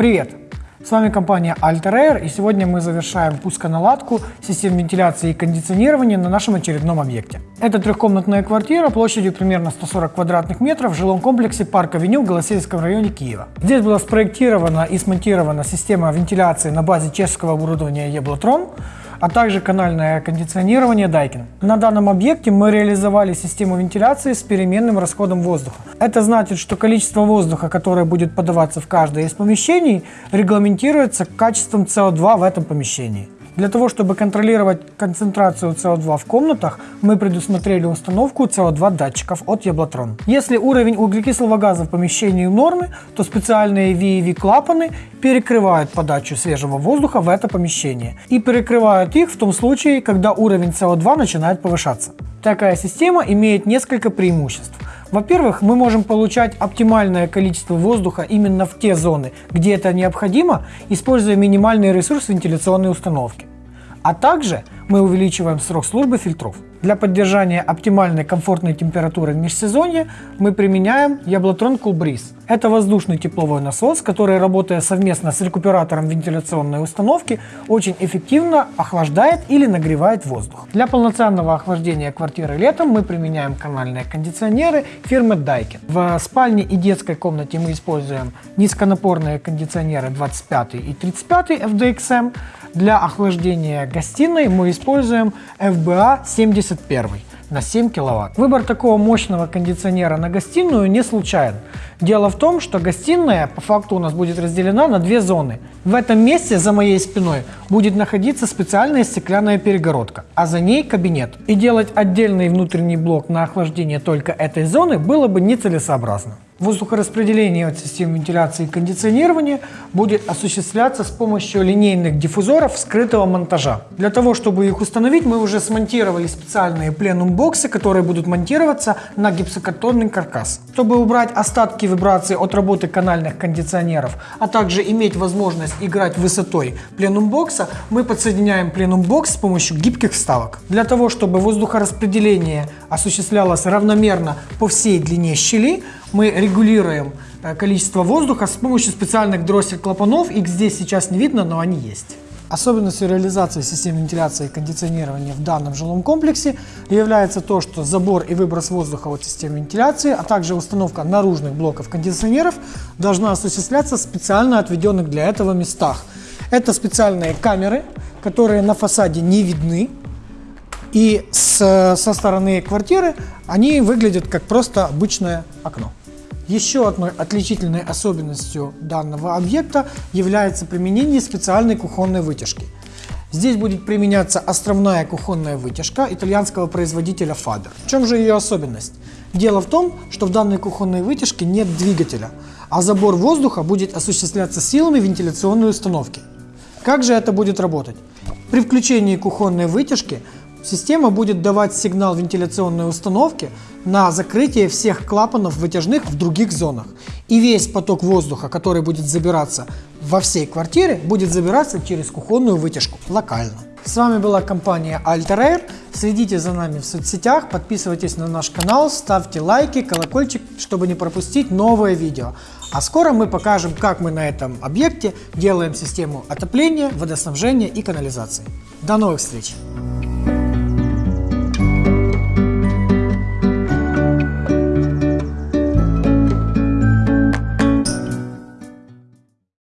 Привет! С вами компания Alter Air, и сегодня мы завершаем пусконаладку систем вентиляции и кондиционирования на нашем очередном объекте. Это трехкомнатная квартира площадью примерно 140 квадратных метров в жилом комплексе Парк Авеню в Голосеевском районе Киева. Здесь была спроектирована и смонтирована система вентиляции на базе чешского оборудования Jablotron, а также канальное кондиционирование Daikin. На данном объекте мы реализовали систему вентиляции с переменным расходом воздуха. Это значит, что количество воздуха, которое будет подаваться в каждое из помещений, регламентируется качеством CO2 в этом помещении. Для того, чтобы контролировать концентрацию CO2 в комнатах, мы предусмотрели установку CO2 датчиков от Яблотрон. Если уровень углекислого газа в помещении нормы, то специальные VEV клапаны перекрывают подачу свежего воздуха в это помещение и перекрывают их в том случае, когда уровень CO2 начинает повышаться. Такая система имеет несколько преимуществ. Во-первых, мы можем получать оптимальное количество воздуха именно в те зоны, где это необходимо, используя минимальный ресурс вентиляционной установки. А также мы увеличиваем срок службы фильтров. Для поддержания оптимальной комфортной температуры в межсезонье мы применяем Яблотрон Cool Breeze. Это воздушный тепловой насос, который, работая совместно с рекуператором вентиляционной установки, очень эффективно охлаждает или нагревает воздух. Для полноценного охлаждения квартиры летом мы применяем канальные кондиционеры фирмы Daikin. В спальне и детской комнате мы используем низконапорные кондиционеры 25 и 35 FDXM. Для охлаждения гостиной мы используем FBA 71 на 7 киловатт. Выбор такого мощного кондиционера на гостиную не случайен. Дело в том, что гостиная по факту у нас будет разделена на две зоны. В этом месте за моей спиной будет находиться специальная стеклянная перегородка, а за ней кабинет. И делать отдельный внутренний блок на охлаждение только этой зоны было бы нецелесообразно. Воздухораспределение от систем вентиляции и кондиционирования будет осуществляться с помощью линейных диффузоров скрытого монтажа. Для того, чтобы их установить, мы уже смонтировали специальные пленум-боксы, которые будут монтироваться на гипсокартонный каркас. Чтобы убрать остатки вибрации от работы канальных кондиционеров, а также иметь возможность играть высотой пленум-бокса, мы подсоединяем пленум-бокс с помощью гибких вставок. Для того, чтобы воздухораспределение осуществлялось равномерно по всей длине щели, мы регулируем э, количество воздуха с помощью специальных дроссель-клапанов. Их здесь сейчас не видно, но они есть. Особенностью реализации систем вентиляции и кондиционирования в данном жилом комплексе является то, что забор и выброс воздуха от систем вентиляции, а также установка наружных блоков кондиционеров должна осуществляться в специально отведенных для этого местах. Это специальные камеры, которые на фасаде не видны, и с, со стороны квартиры они выглядят как просто обычное окно. Еще одной отличительной особенностью данного объекта является применение специальной кухонной вытяжки. Здесь будет применяться островная кухонная вытяжка итальянского производителя Faber. В чем же ее особенность? Дело в том, что в данной кухонной вытяжке нет двигателя, а забор воздуха будет осуществляться силами вентиляционной установки. Как же это будет работать? При включении кухонной вытяжки Система будет давать сигнал вентиляционной установки на закрытие всех клапанов вытяжных в других зонах. И весь поток воздуха, который будет забираться во всей квартире, будет забираться через кухонную вытяжку локально. С вами была компания Alter Air. Следите за нами в соцсетях, подписывайтесь на наш канал, ставьте лайки, колокольчик, чтобы не пропустить новые видео. А скоро мы покажем, как мы на этом объекте делаем систему отопления, водоснабжения и канализации. До новых встреч!